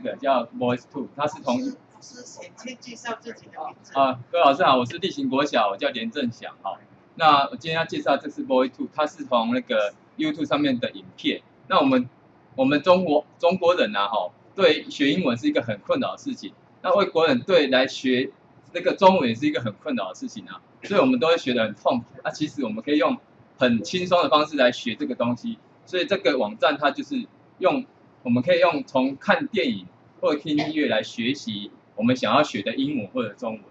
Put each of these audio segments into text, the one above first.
个叫 Voice Two，它是从老师请先介绍自己的名字。啊，各位老师好，我是地形国小，我叫连正祥哈。那我今天要介绍这是 Voice Two，它是从那个 YouTube 上面的影片。那我们我们中国中国人呐哈，对学英文是一个很困扰的事情。那外国人对来学那个中文也是一个很困扰的事情啊，所以我们都会学得很痛苦。那其实我们可以用很轻松的方式来学这个东西。所以这个网站它就是用，我们可以用从看电影或者听音乐来学习我们想要学的英文或者中文。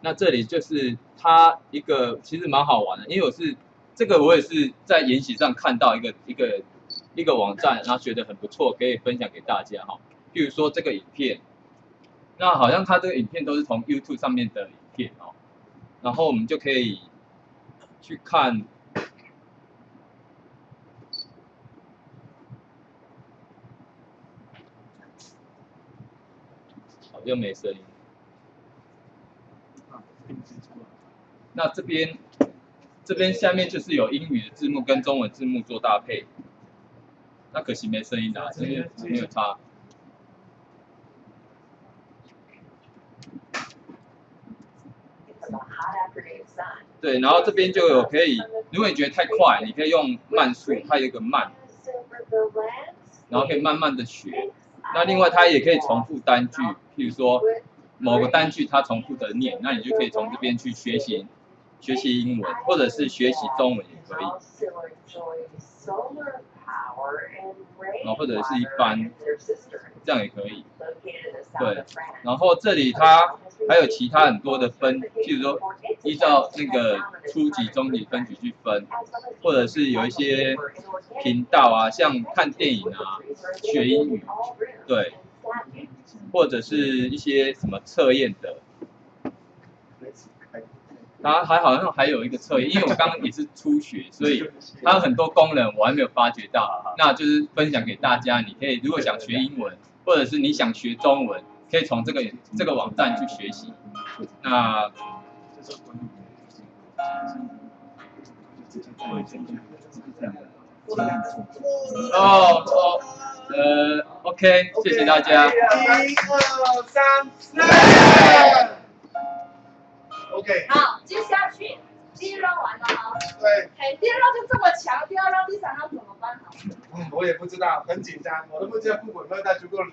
那这里就是它一个其实蛮好玩的，因为我是这个我也是在研习上看到一个一个一个网站，然后觉得很不错，可以分享给大家哈。譬如说这个影片，那好像它这个影片都是从 YouTube 上面的影片哦，然后我们就可以去看。好，又没声音。那这边这边下面就是有英语的字幕跟中文字幕做搭配。那可惜没声音啊，声音没有差。对，然后这边就有可以，如果你觉得太快，你可以用慢速，它有一个慢，然后可以慢慢的学。那另外它也可以重复单句，譬如说某个单句它重复的念，那你就可以从这边去学习学习英文，或者是学习中文也可以。然后或者是一般，这样也可以。对，然后这里它还有其他很多的分，譬如说依照那个初级、中级分级去分，或者是有一些频道啊，像看电影啊、学英语，对，或者是一些什么测验的。它还好像还有一个测验，因为我刚刚也是初学，所以它有很多功能我还没有发觉到，那就是分享给大家。你可以如果想学英文，或者是你想学中文，可以从这个这个网站去学习。那哦哦呃，OK，谢谢大家。一二三，四。OK。好，接下去第一 round 完了啊。对。哎，第二 round 就这么强，第二 round 第三 round 怎么办？呢。嗯，我也不知道，很紧张，我都不知道副本会带足够力。